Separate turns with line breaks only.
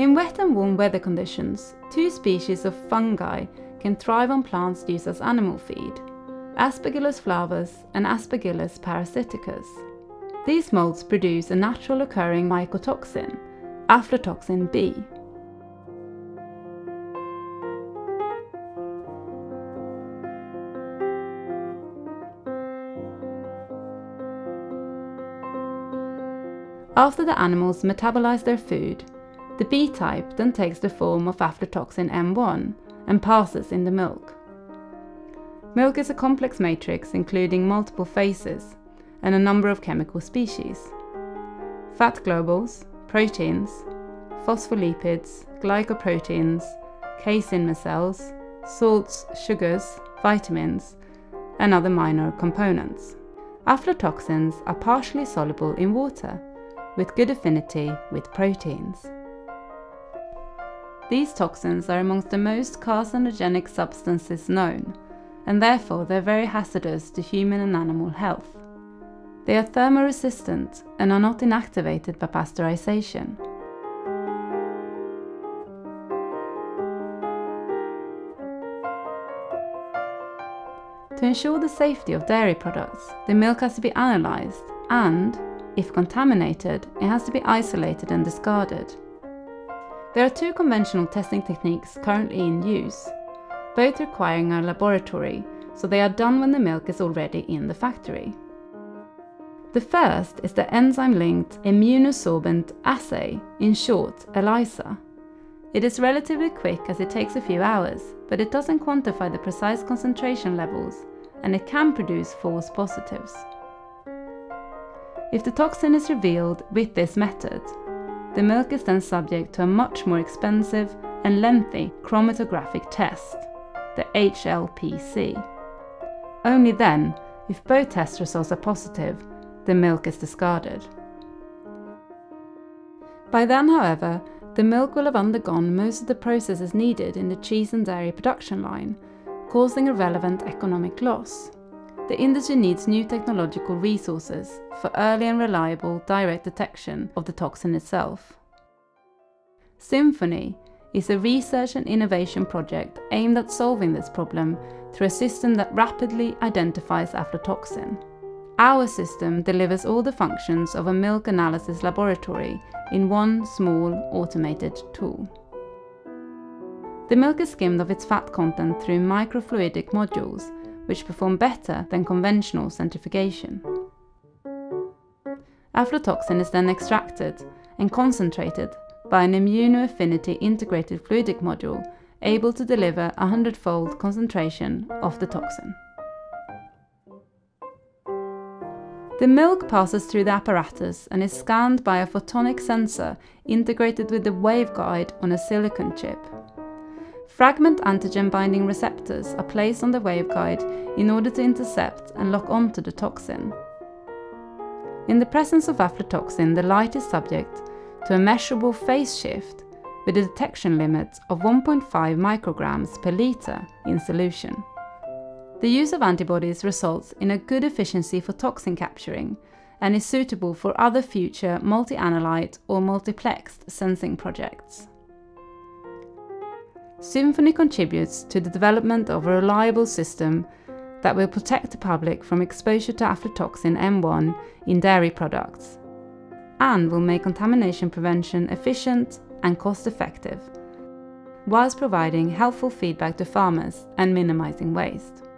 in wet and warm weather conditions, two species of fungi can thrive on plants used as animal feed, Aspergillus flavus and Aspergillus parasiticus. These molds produce a natural occurring mycotoxin, aflatoxin B. After the animals metabolize their food, the B-type then takes the form of aflatoxin M1 and passes in the milk. Milk is a complex matrix including multiple phases and a number of chemical species. Fat globules, proteins, phospholipids, glycoproteins, casein micelles, salts, sugars, vitamins, and other minor components. Aflatoxins are partially soluble in water, with good affinity with proteins. These toxins are amongst the most carcinogenic substances known, and therefore they're very hazardous to human and animal health. They are thermoresistant and are not inactivated by pasteurization. To ensure the safety of dairy products, the milk has to be analysed and, if contaminated, it has to be isolated and discarded. There are two conventional testing techniques currently in use, both requiring a laboratory, so they are done when the milk is already in the factory. The first is the enzyme-linked immunosorbent assay, in short ELISA. It is relatively quick as it takes a few hours, but it doesn't quantify the precise concentration levels and it can produce false positives. If the toxin is revealed with this method, the milk is then subject to a much more expensive and lengthy chromatographic test, the HLPC. Only then, if both test results are positive, the milk is discarded. By then, however, the milk will have undergone most of the processes needed in the cheese and dairy production line, causing a relevant economic loss. The industry needs new technological resources for early and reliable direct detection of the toxin itself. Symphony is a research and innovation project aimed at solving this problem through a system that rapidly identifies aflatoxin. Our system delivers all the functions of a milk analysis laboratory in one small automated tool. The milk is skimmed of its fat content through microfluidic modules, which perform better than conventional centrifugation. Aflatoxin is then extracted and concentrated by an immunoaffinity integrated fluidic module able to deliver a hundredfold concentration of the toxin. The milk passes through the apparatus and is scanned by a photonic sensor integrated with the waveguide on a silicon chip. Fragment antigen binding receptors are placed on the waveguide in order to intercept and lock onto the toxin. In the presence of aflatoxin, the light is subject to a measurable phase shift with a detection limit of 1.5 micrograms per litre in solution. The use of antibodies results in a good efficiency for toxin capturing and is suitable for other future multi-analyte or multiplexed sensing projects. Symphony contributes to the development of a reliable system that will protect the public from exposure to aflatoxin M1 in dairy products and will make contamination prevention efficient and cost effective, whilst providing helpful feedback to farmers and minimising waste.